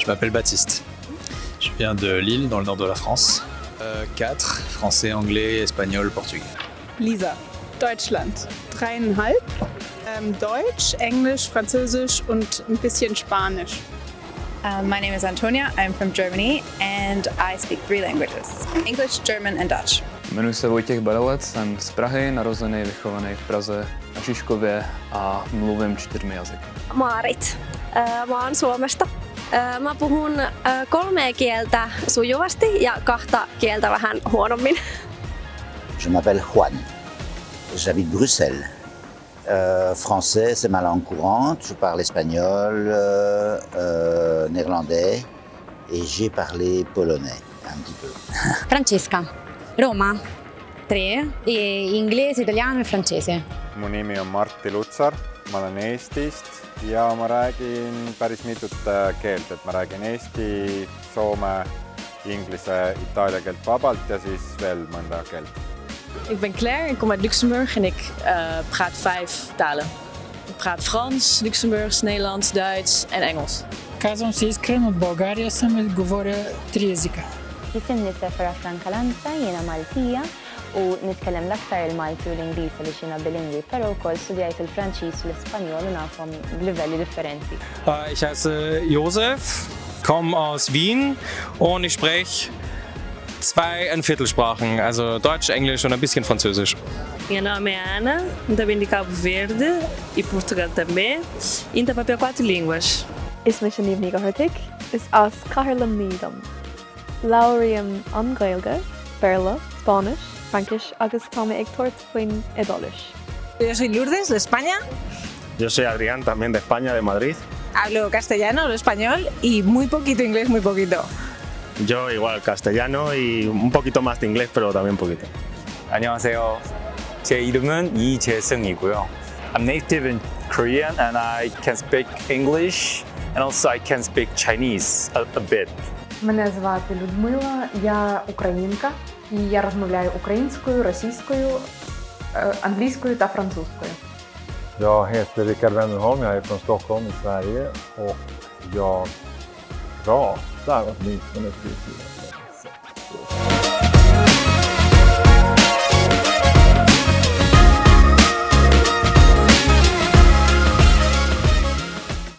Je m'appelle Baptiste. Je viens de Lille, dans le nord de la France. Euh, 4, français, anglais, espagnol, portugais. Lisa, Deutschland. Dreieinhalb. Ähm, Deutsch, Englisch, Französisch und ein bisschen Spanisch. Uh, my name is Antonia. I'm from Germany and I speak three languages English, German, and Dutch. Jmenuji se Vojtěch Balovat, jsem z Prahy, narozený, vychovaný v Praze na Žižkově a mluvím čtyřmi jazyky. Maarit. Ö, Mä oon Suomesta. Ö, Mä puhun kolmea kieltä sujuvasti ja kahta kieltä vähän huonommin. Je m'appelle Juan. J'habite Bruxelles. Euh, français, c'est ma langue courante. Je parle espagnol, euh, euh, néerlandais et j'ai parlé polonais un petit peu. Francesca, Roma, tre, e inglese, italiano e francese. mu nimi on Martti Lutsar, ma olen Eestist ja ma räägin päris mitut äh, keelt, et ma räägin eesti, soome, inglise, itaalia keelt vabalt ja siis veel mõnda keelt. Ik ben Claire, ik kom uit Luxemburg en ik eh, praat vijf talen. Ik praat Frans, Luxemburgs, Nederlands, Duits en Engels. Казвам се Искрен от България съм и говоря три езика. Jisimni Sefra Franca Lanza, jiena Maltija u nitkellem l-aktar il-Malti u l-Ingliż li xina bilingwi, pero wkoll studjajt il-Franċiż u l-Ispanjol u nafhom b'livelli differenti. Ich heiße Josef, komme aus Wien und ich spreche zwei ein Viertelsprachen, also Deutsch, Englisch und ein bisschen Französisch. Meu nome é Ana, também de Cabo Verde e Portugal também, e papel quatro línguas. Is me sin níomh go thuirrtaigh, is as cairlam nídam. Lairiam an Gailge, Berla, Spanish, Frankish agus tána ag tuairt faoin idális. Yo soy Lourdes, de España. Yo soy Adrián, también de España, de Madrid. Hablo castellano, hablo español y muy poquito inglés, muy poquito. Yo igual castellano y un poquito más de inglés, pero también poquito. 안녕하세요. 제 이름은 이재승이고요. I'm native in Korean and I can speak English and also I can speak Chinese a, a bit. Мене звати Людмила, я українка і я розмовляю українською, російською, е, англійською та французькою. Jag heter Rickard Wennerholm, jag är från Stockholm i Sverige och jag pratar åtminstone fyra